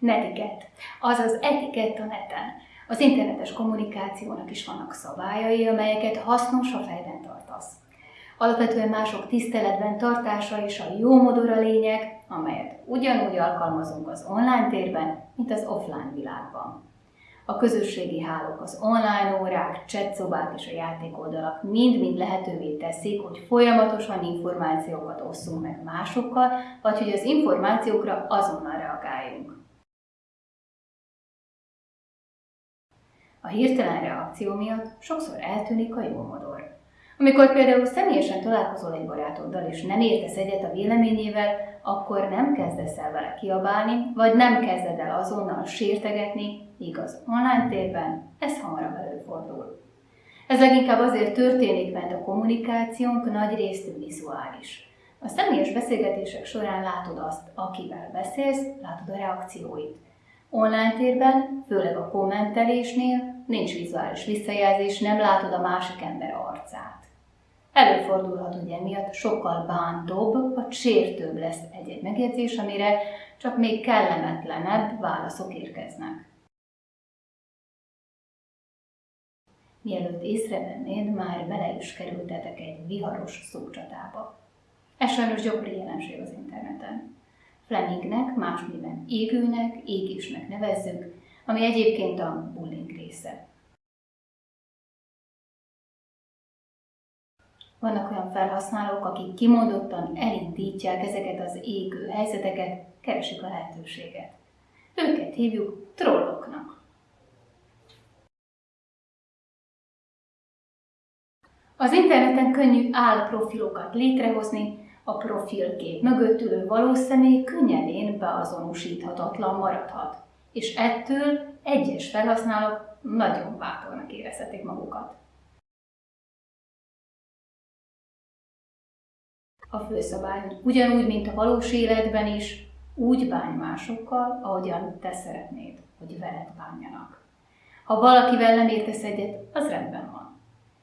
Netiket, azaz etikett a neten. Az internetes kommunikációnak is vannak szabályai, amelyeket hasznos, a fejben tartasz. Alapvetően mások tiszteletben tartása és a jó modor a lényeg, amelyet ugyanúgy alkalmazunk az online térben, mint az offline világban. A közösségi hálók, az online órák, chatszobák és a játékoldalak mind-mind lehetővé teszik, hogy folyamatosan információkat osszunk meg másokkal, vagy hogy az információkra azonnal reagáljunk. A hirtelen reakció miatt sokszor eltűnik a jó modor. Amikor például személyesen találkozol egy barátoddal, és nem értesz egyet a véleményével, akkor nem kezdesz el vele kiabálni, vagy nem kezded el azonnal sértegetni, igaz online térben ez hamarabb előfordul. Ez leginkább azért történik, mert a kommunikációnk nagy részt vizuális. A személyes beszélgetések során látod azt, akivel beszélsz, látod a reakcióit. Online térben, főleg a kommentelésnél nincs vizuális visszajelzés, nem látod a másik ember arcát. Előfordulhat, hogy emiatt sokkal bántóbb vagy sértőbb lesz egy-egy megjegyzés, amire csak még kellemetlenebb válaszok érkeznek. Mielőtt észrevennéd, már bele is kerültetek egy viharos szócsatába. Ez sajnos gyakori jelenség az interneten. Flemingnek, más néven égőnek, égésnek nevezzük, ami egyébként a bullying része. Vannak olyan felhasználók, akik kimondottan elindítják ezeket az égő helyzeteket, keresik a lehetőséget. Őket hívjuk trolloknak. Az interneten könnyű álprofilokat létrehozni, a profilkép mögött ülő valós személy könnyedén beazonosíthatatlan maradhat, és ettől egyes felhasználók nagyon bátornak érezhetik magukat. a főszabály, ugyanúgy, mint a valós életben is, úgy bánj másokkal, ahogyan te szeretnéd, hogy veled bánjanak. Ha valakivel nem értesz egyet, az rendben van.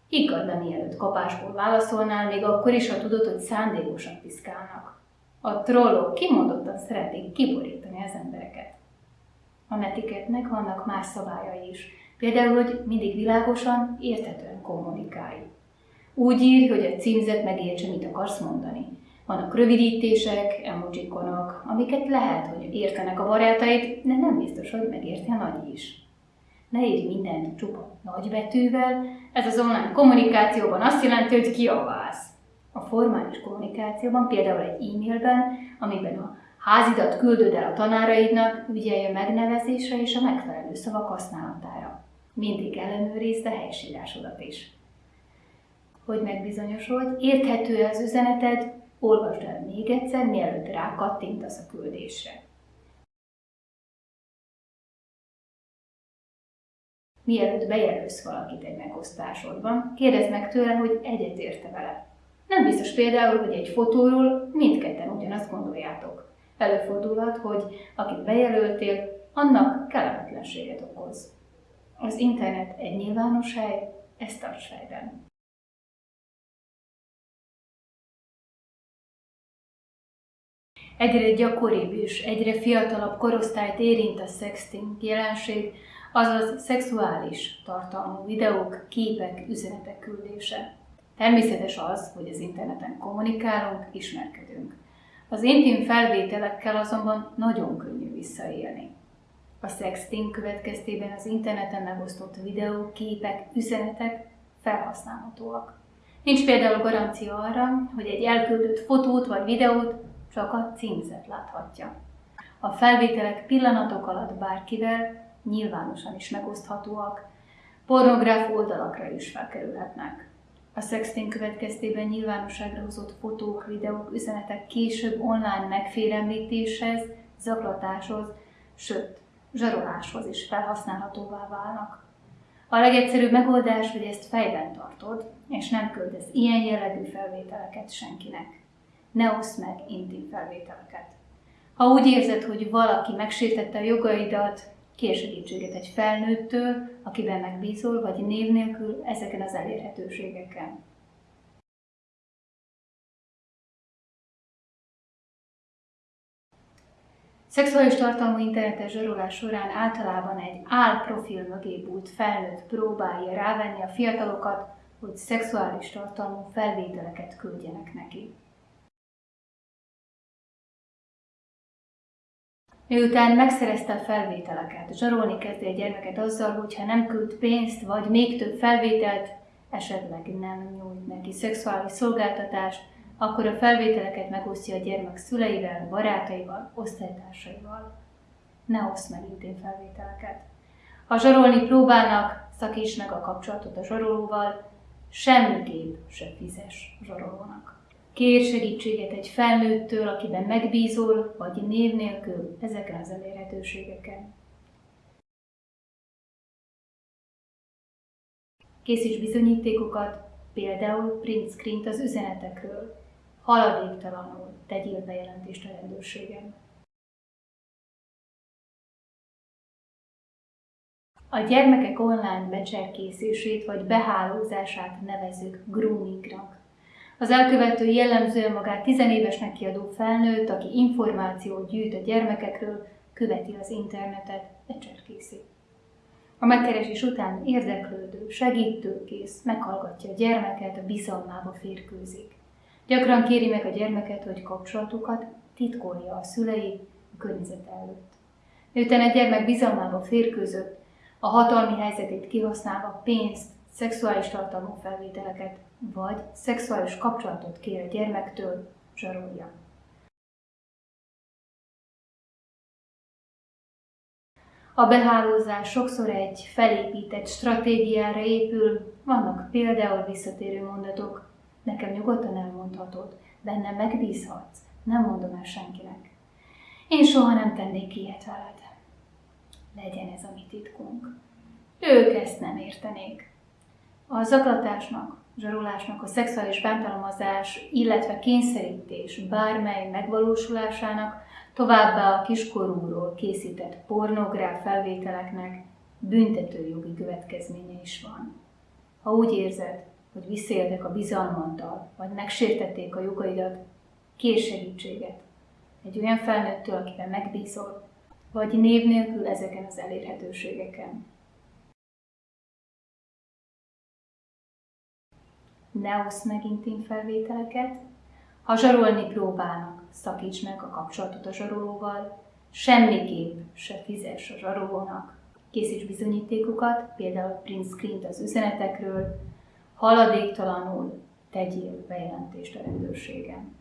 Higgad le, mielőtt kapásból válaszolnál, még akkor is, ha tudod, hogy szándékosan piszkálnak. A trollok kimondottan szeretik kiborítani az embereket. A netiketnek vannak más szabályai is, például, hogy mindig világosan, érthetően kommunikálj. Úgy írj, hogy a címzet megértse, mit akarsz mondani. Vannak rövidítések, emojikonok, amiket lehet, hogy értenek a barátaid, de nem biztos, hogy megérti a nagy is. Ne írj mindent csupa nagybetűvel, ez az online kommunikációban azt jelenti, hogy kiabálsz. A formális kommunikációban, például egy e-mailben, amiben a házidat küldöd el a tanáraidnak, ügyelj a megnevezésre és a megfelelő szavak használatára. Mindig ellenőrizd a helyesírásodat is hogy megbizonyosodj, érthető az üzeneted, olvasd el még egyszer, mielőtt rákattintasz a küldésre. Mielőtt bejelölsz valakit egy megosztásodban, kérdezd meg tőle, hogy egyetérte vele. Nem biztos például, hogy egy fotóról mindketten ugyanazt gondoljátok. Előfordulhat, hogy akit bejelöltél, annak kellemetlenséget okoz. Az internet egy nyilvános hely, ezt tarts fejben. Egyre gyakoribb és egyre fiatalabb korosztályt érint a sexting jelenség, azaz szexuális tartalmú videók, képek, üzenetek küldése. Természetes az, hogy az interneten kommunikálunk, ismerkedünk. Az intim felvételekkel azonban nagyon könnyű visszaélni. A sexting következtében az interneten megosztott videók, képek, üzenetek felhasználhatóak. Nincs például garancia arra, hogy egy elküldött fotót vagy videót csak a címzet láthatja. A felvételek pillanatok alatt bárkivel nyilvánosan is megoszthatóak, pornográf oldalakra is felkerülhetnek. A sexting következtében nyilvánosságra hozott fotók, videók, üzenetek később online megfélemlítéshez, zaklatáshoz, sőt, zsaroláshoz is felhasználhatóvá válnak. A legegyszerűbb megoldás, hogy ezt fejben tartod, és nem küldesz ilyen jellegű felvételeket senkinek ne oszd meg intim felvételeket. Ha úgy érzed, hogy valaki megsértette a jogaidat, kér segítséget egy felnőttől, akiben megbízol, vagy név nélkül ezeken az elérhetőségeken. Szexuális tartalmú internetes zsarolás során általában egy álprofil mögé bújt felnőtt próbálja rávenni a fiatalokat, hogy szexuális tartalmú felvételeket küldjenek neki. Miután megszerezte a felvételeket, zsarolni kezdi a gyermeket azzal, hogy ha nem küld pénzt, vagy még több felvételt, esetleg nem nyújt neki szexuális szolgáltatást, akkor a felvételeket megosztja a gyermek szüleivel, barátaival, osztálytársaival. Ne oszd meg intén felvételeket. Ha zsarolni próbálnak, szakíts meg a kapcsolatot a zsarolóval, semmiképp se fizes zsarolónak. Kér segítséget egy felnőttől, akiben megbízol, vagy név nélkül ezeken az elérhetőségeken. Készíts bizonyítékokat, például print screen az üzenetekről, haladéktalanul tegyél bejelentést a rendőrségen. A gyermekek online becserkészését vagy behálózását nevezük groomingnak. Az elkövető jellemzően magát tizenévesnek kiadó felnőtt, aki információt gyűjt a gyermekekről, követi az internetet, becserkészi. A megkeresés után érdeklődő, segítőkész, meghallgatja a gyermeket, a bizalmába férkőzik. Gyakran kéri meg a gyermeket, hogy kapcsolatukat titkolja a szülei a környezet előtt. Miután egy gyermek bizalmába férkőzött, a hatalmi helyzetét kihasználva pénzt, szexuális tartalmú felvételeket vagy szexuális kapcsolatot kér a gyermektől, zsarolja. A behálózás sokszor egy felépített stratégiára épül, vannak például visszatérő mondatok, nekem nyugodtan elmondhatod, bennem megbízhatsz, nem mondom el senkinek. Én soha nem tennék ilyet veled. Legyen ez a mi titkunk. Ők ezt nem értenék. A zaklatásnak, zsarolásnak, a szexuális bántalmazás, illetve kényszerítés bármely megvalósulásának, továbbá a kiskorúról készített pornográf felvételeknek büntetőjogi következménye is van. Ha úgy érzed, hogy visszaéltek a bizalmaddal, vagy megsértették a jogaidat, kér segítséget. Egy olyan felnőttől, akiben megbízol, vagy név nélkül ezeken az elérhetőségeken. Ne oszd meg intim felvételeket, ha zsarolni próbálnak, szakíts meg a kapcsolatot a zsarolóval, semmiképp se fizes a zsarolónak, készíts bizonyítékokat, például print screen az üzenetekről, haladéktalanul tegyél bejelentést a rendőrségen.